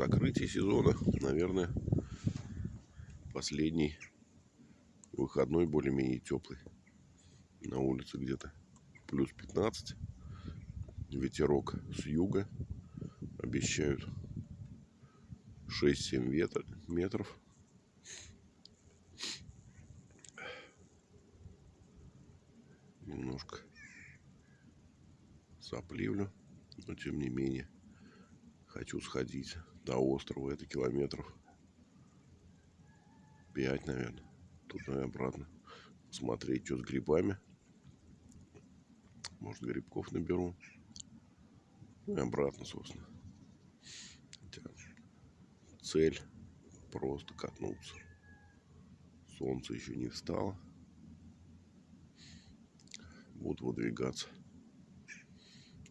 закрытие сезона, наверное, последний выходной более-менее теплый. На улице где-то плюс 15. Ветерок с юга. Обещают 6-7 ветр, метров. Немножко сопливлю, но тем не менее хочу сходить до острова. Это километров 5, наверное. Туда и обратно. Смотреть, что с грибами. Может, грибков наберу. Ну и обратно, собственно. Хотя цель просто катнуться. Солнце еще не встало. Буду выдвигаться.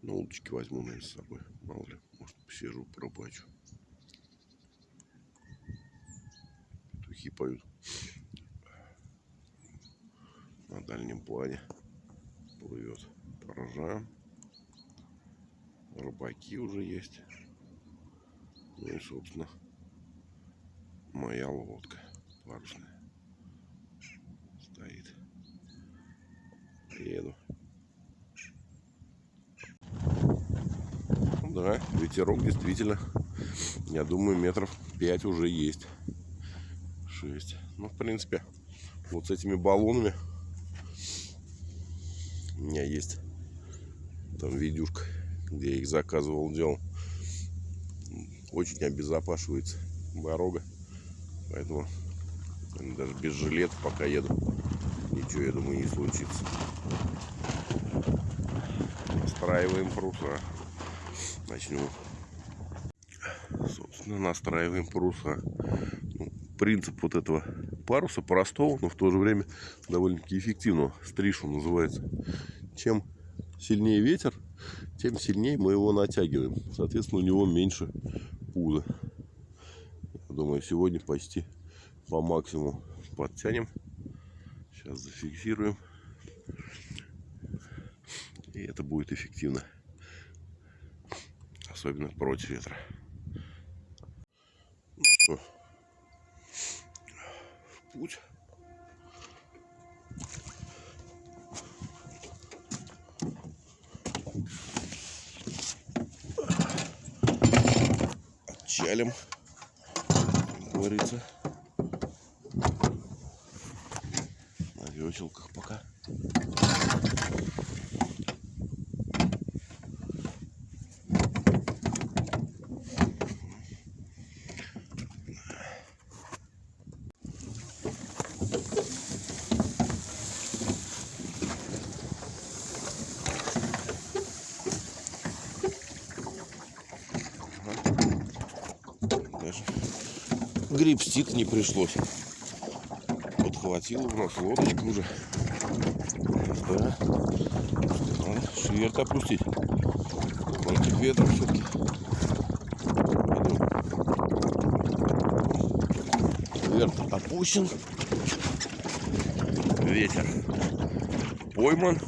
Ну, удочки возьму, наверное, с собой. Мало ли, может, посижу, пробачу. Петухи поют на дальнем плане. Плывет порожа. Рыбаки уже есть. Ну и, собственно, моя лодка парусная стоит. Еду. Да, ветерок действительно, я думаю, метров 5 уже есть. 6. Ну, в принципе, вот с этими баллонами у меня есть там видюшка, где я их заказывал, делал. Очень обезопашивается дорога. Поэтому даже без жилета пока еду. Ничего, я думаю, не случится. Настраиваем паруса. Начнем. Собственно, настраиваем паруса. Принцип вот этого паруса простого, но в то же время довольно-таки эффективного. Стришу называется. Чем сильнее ветер, тем сильнее мы его натягиваем. Соответственно, у него меньше пуза. Я думаю, сегодня почти по максимуму подтянем. Сейчас зафиксируем. И это будет эффективно. Особенно против ветра. Ну что, в путь. Отчалим, говорится. На веселках пока. Грибстик не пришлось. Подхватил у нас лодочку уже. Да. Надо шверт опустить. Против ветра все-таки. Верт опущен. Ветер пойман.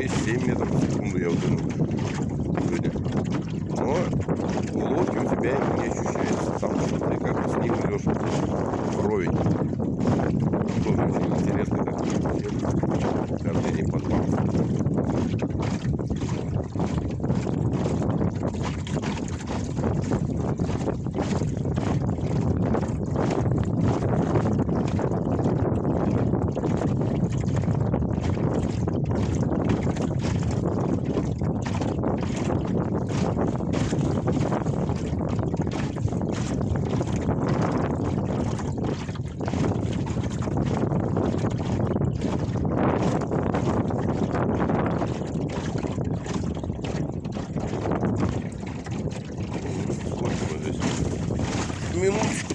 conhecer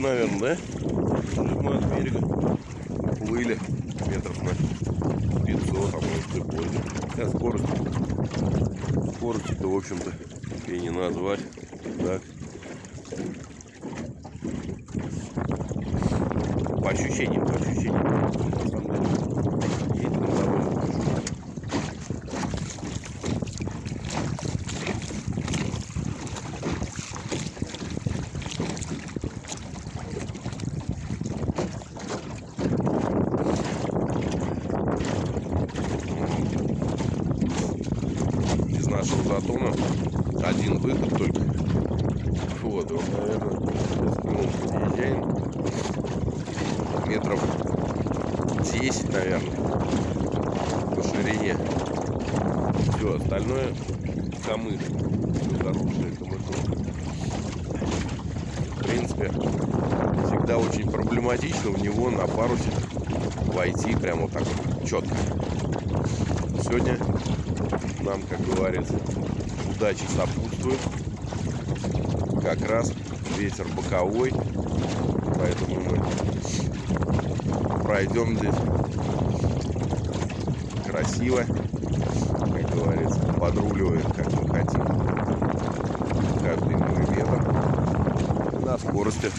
наверное, да? Уже мы от берега плыли метров на 500, а может и больше. Хотя скорость, скорости-то, в общем-то, и не назвать. Так. По ощущениям, по ощущениям. На самом деле, едем довольно хорошо. из нашего затона один выход только. Вот, он, наверное, нему подъезжаем. Метров 10, наверное, по ширине. Все, остальное камыш. Все заросшее камышом. В принципе, всегда очень проблематично в него на парусе войти прямо вот так четко. Сегодня нам, как говорится, удача сопутствует. Как раз ветер боковой, поэтому мы пройдем здесь красиво, как говорится, подруливая, как мы хотим, каждый миллиметр на скорости,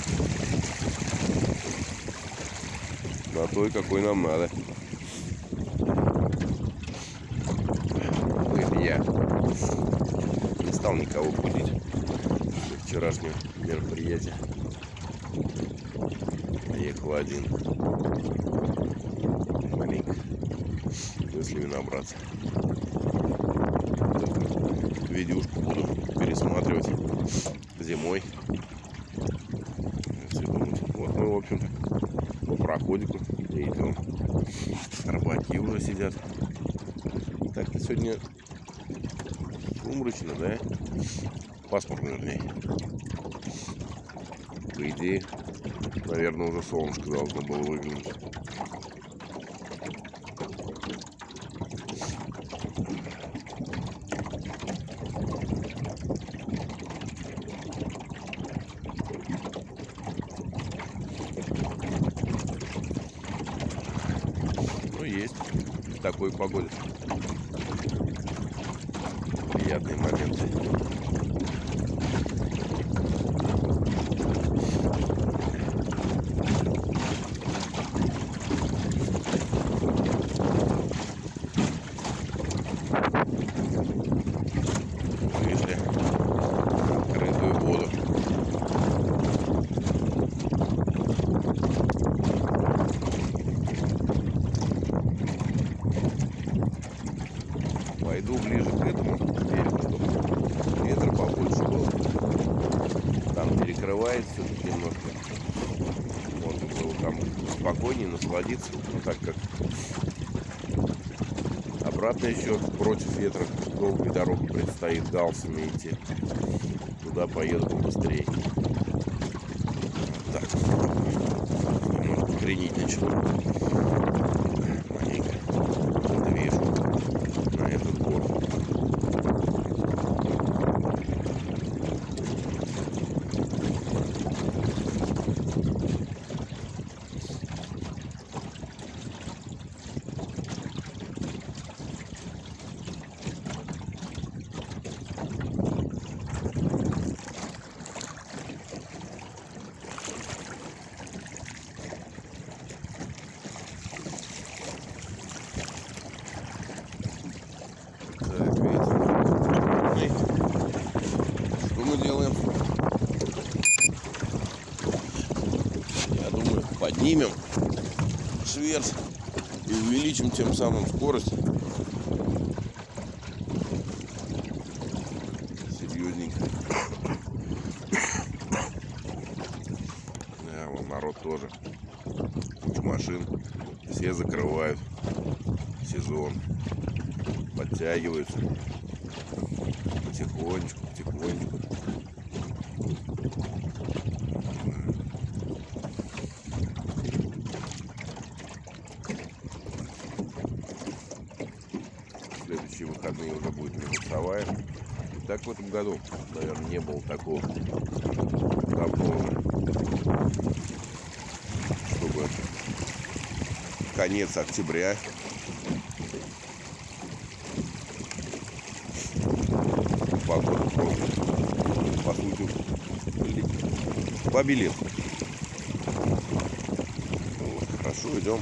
на той, какой нам надо. Ну, я не стал никого будить после вчерашнего мероприятия. Ехал один. Маленько мыслями набраться. Вот эту видюшку буду пересматривать зимой. Все думать. Вот мы, в общем-то, по проходику идем. Рыбаки уже сидят. Так-то сегодня сумрачно, да? Пасмурно, вернее. По идее, наверное, уже солнышко должно было выглянуть. Ну, есть в такой погоде. Приятные моменты. Вышли на открытую воду. Пойду ближе к этому берегу, чтобы ветра побольше было. Там перекрывает все-таки немножко. Можно было там насладиться. Но так как обратно еще против ветра долгая дорога предстоит галсами идти. Туда поеду побыстрее. Так, немножко кренить начало. Маленько движу на этот борт. Так, ветер. Эй. Что мы делаем? Поднимем шверс И увеличим тем самым скорость. Серьезненько. Да, вон народ тоже. Куча машин. Все закрывают сезон. Подтягиваются. Потихонечку, потихонечку. Следующие выходные уже будет минусовая. И так в этом году, наверное, не было такого давно. Чтобы конец октября погода по сути побелел. Вот, хорошо, идем.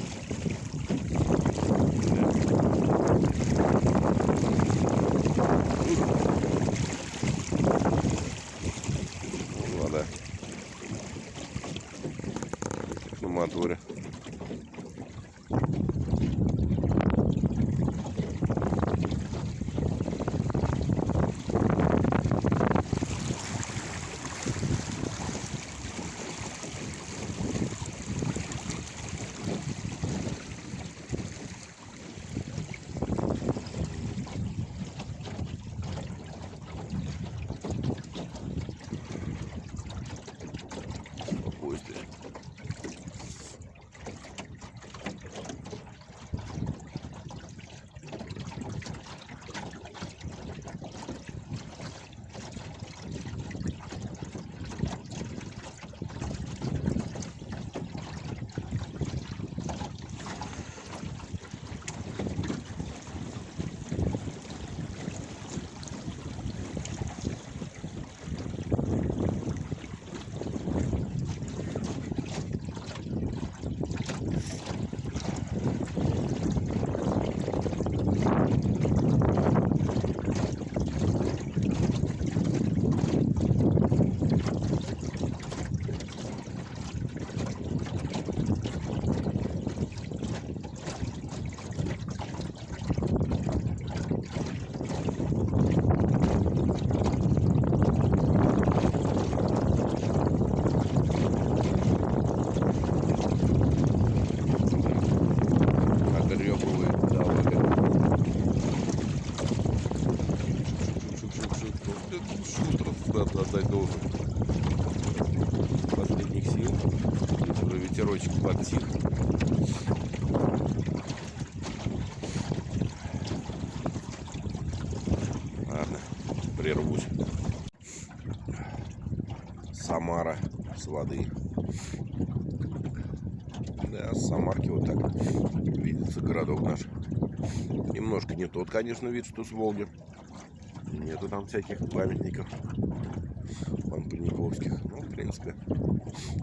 С воды. Да, с Самарки вот так видится городок наш. Немножко не тот, конечно, вид, что с Волги. Нету там всяких памятников пампаниковских. Ну, в принципе,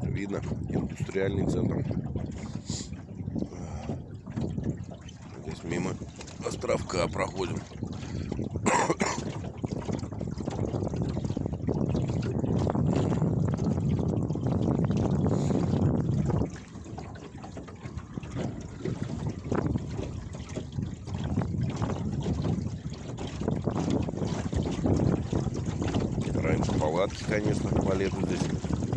видно индустриальный центр. Палатки, конечно, по лету здесь.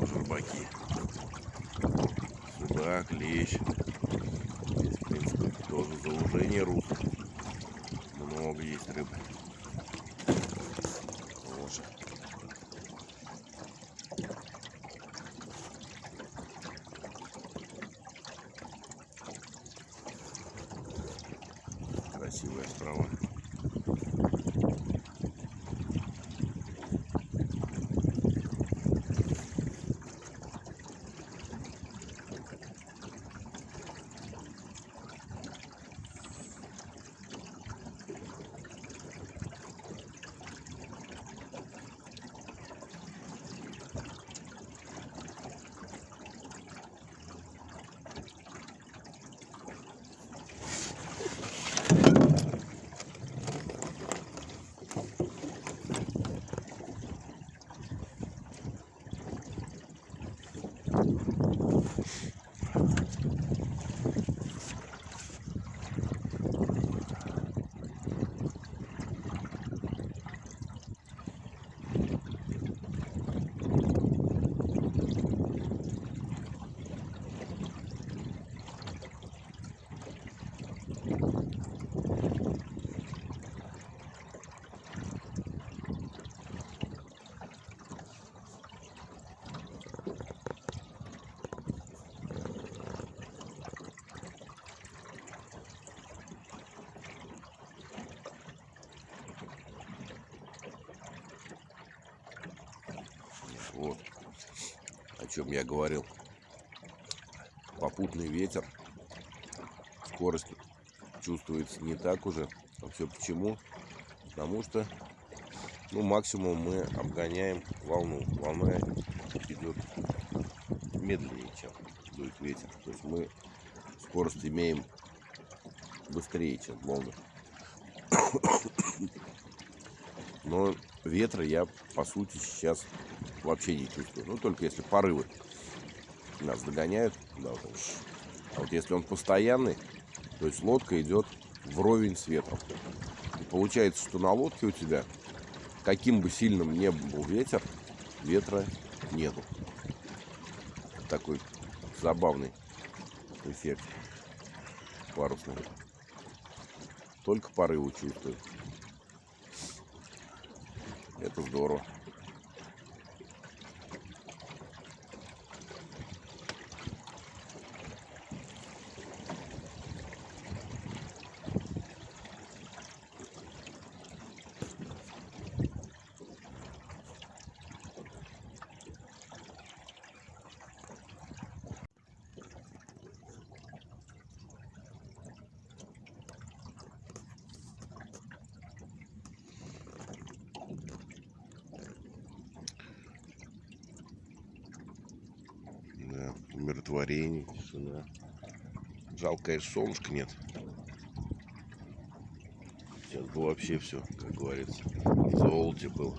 Рыбаки. Судак, лещ. Здесь, в принципе, тоже заужение рук. Много есть рыбы. Тоже. трава. Вот о чем я говорил. Попутный ветер. Скорость чувствуется не так уже. А все почему? Потому что ну, максимум мы обгоняем волну. Волна идет медленнее, чем дует ветер. То есть мы скорость имеем быстрее, чем волны. Но ветра я, по сути, сейчас вообще не чувствую. Ну, только если порывы нас догоняют. Да, вот а вот если он постоянный, то есть лодка идет вровень с ветром. И получается, что на лодке у тебя, каким бы сильным ни был ветер, ветра нету. Такой забавный эффект парусный. Только порывы чувствую. Это здорово. Умиротворение, тишина. Жалко, конечно, солнышка нет. Сейчас бы вообще все, как говорится, в золоте было.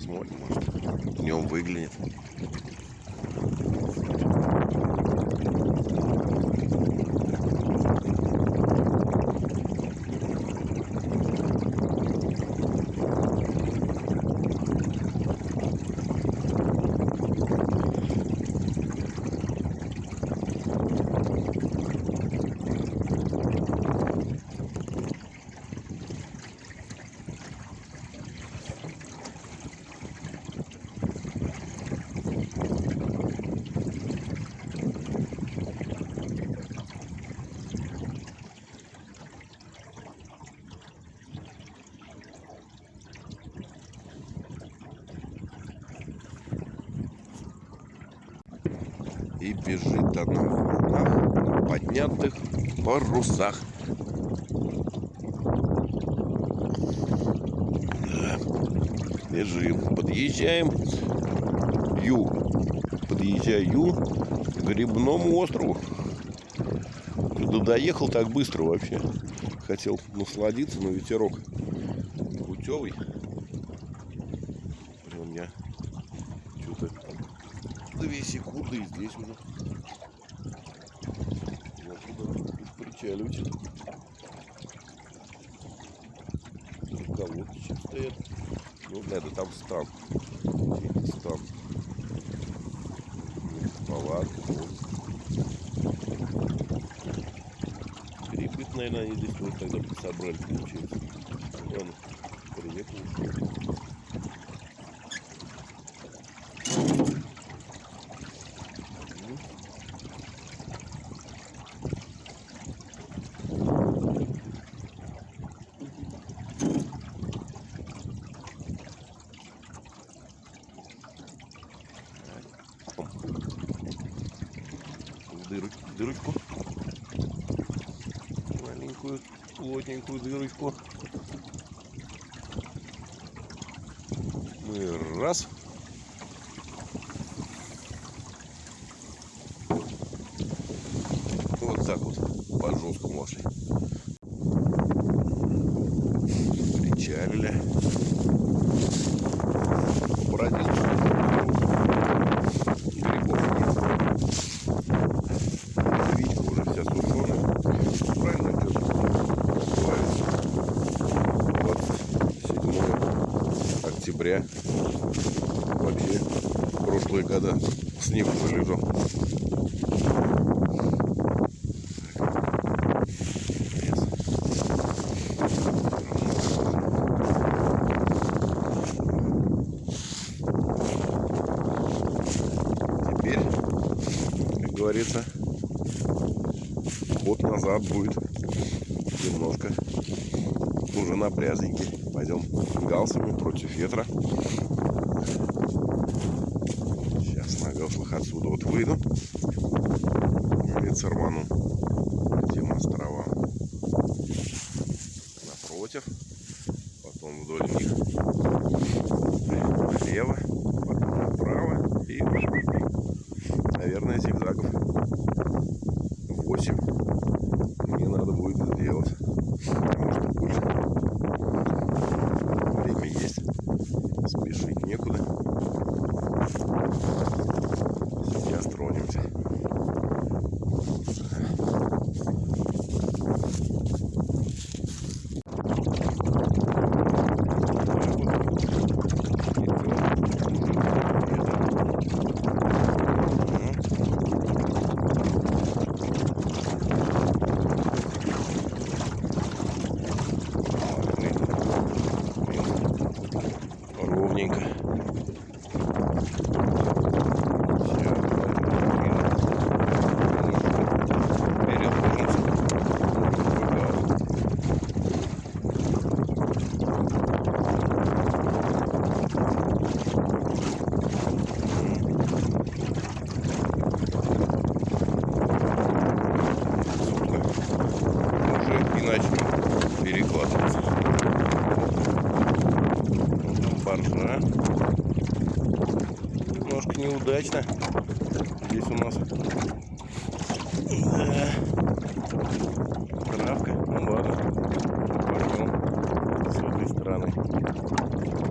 Смотрим, может, днем выглянет. И бежит она в волнах, поднятых парусах. Бежим. Подъезжаем ю. Подъезжаю к грибному острову. Да доехал так быстро вообще. Хотел насладиться, но ветерок путевый. когда собрали, получается. Он приехал. дырочку. Плотненькую дырочку. И раз. Вот так вот по жесткому вошли. Причалили. Побродил. Грибов нет. Вичка уже вся сушеная. Правильно идет. Называется 27 октября. Вообще прошлые года снег уже лежал. Лес. Теперь, как говорится, ход назад будет немножко уже напрязненький. Пойдем галсами против ветра. Сейчас на гаслах отсюда вот выйду. para.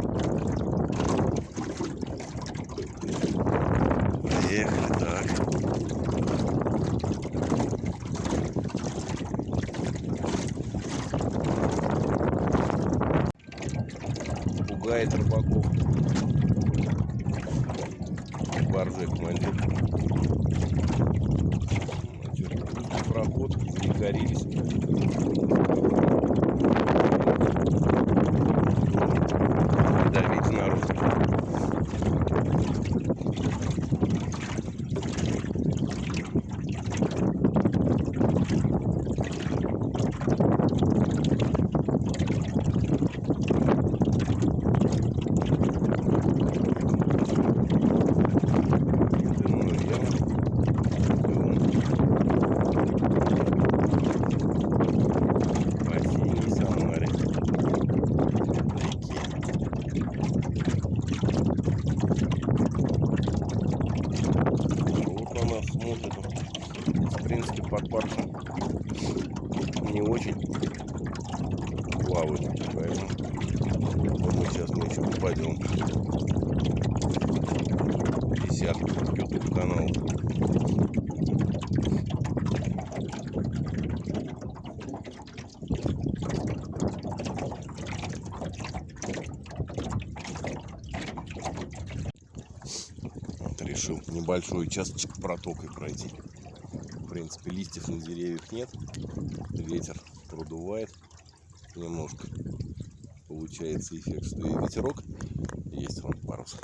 Парусом не очень плавают. Поэтому думаю, сейчас мы еще попадем в десятку YouTube канал. Вот решил небольшой участочек протокой пройти. Принципе, листьев на деревьях нет. Ветер продувает немножко. Получается эффект, что и ветерок есть вон парус.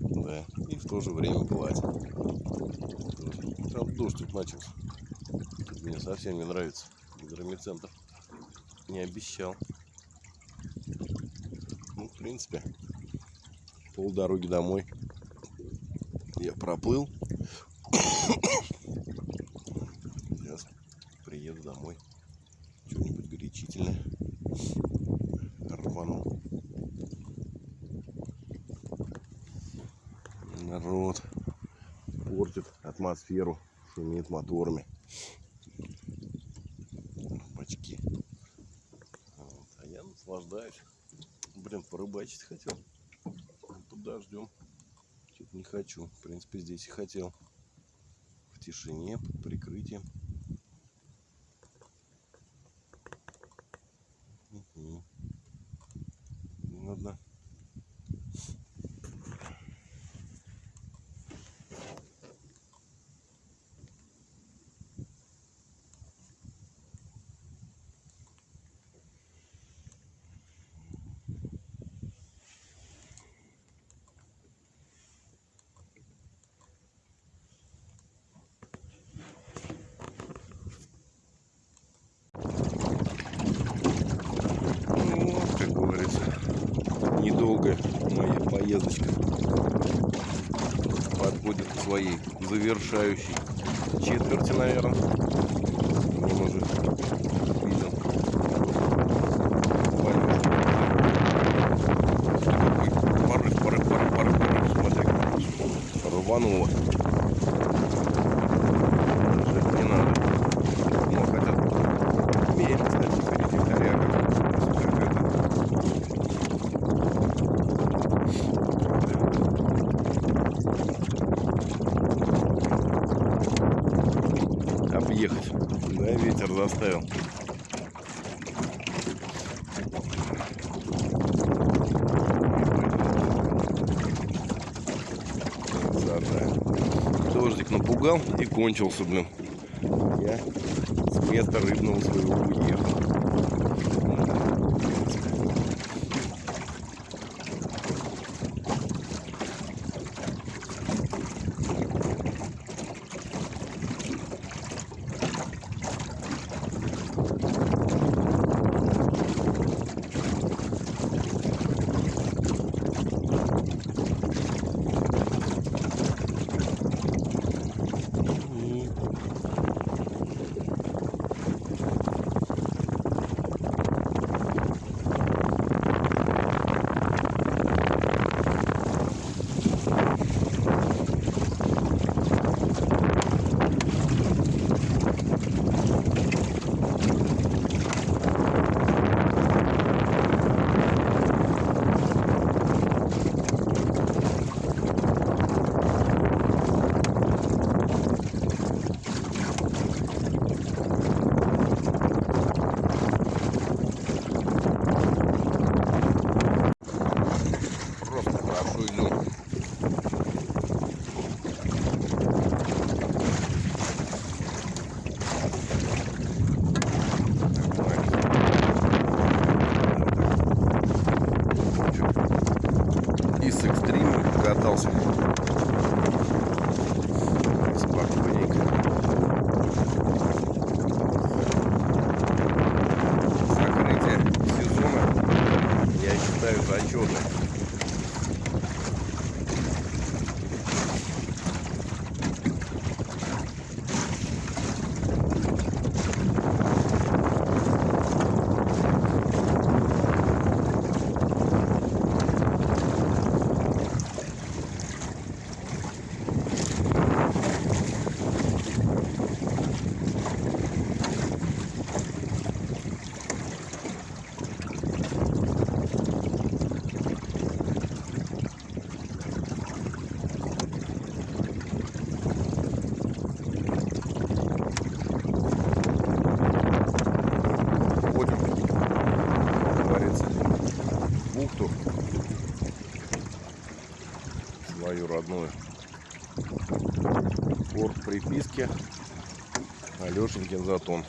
Да, и в то же время гладь. Там дождь тут начался. Мне совсем не нравится. Гидромедцентр не обещал. Ну, в принципе, полдороги домой я проплыл. Сейчас приеду домой. Что-нибудь горячительное. Рвану. Народ портит атмосферу, шумит моторами. Бачки. Вот. А я наслаждаюсь. Блин, порыбачить хотел. Туда ждем. Что-то не хочу. В принципе, здесь и хотел. В тишине, под прикрытием. Мгм. Ладно. Ну, как говорится, недолгая моя поездочка подходит к своей завершающей четверти, наверное. Вон уже виден. Валюшка. Какой порыв, порыв, порыв, порыв, порыв. Смотри, рвануло. Жать не надо. Ну, хотя мерить, кстати, впереди коряга. Как это. Объехать. Да, ветер заставил. Красота. Дождик напугал и кончился, блин. Свою родную. Порт приписки Алешенькин затон.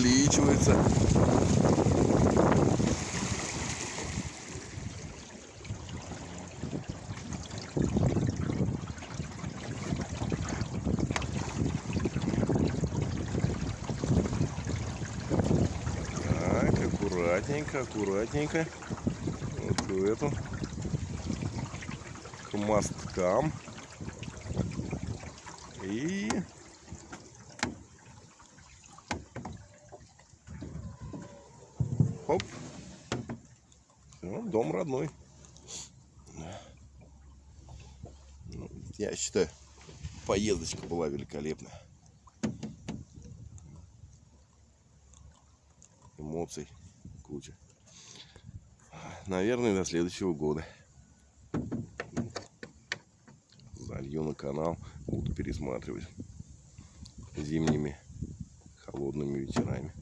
Увеличивается. Так, аккуратненько, аккуратненько. Вот эту. К мосткам. И... Хоп. Все, дом родной. Ну, Я считаю, поездочка была великолепная. Эмоций куча. Наверное, до следующего года. Залью на канал, буду пересматривать зимними холодными вечерами.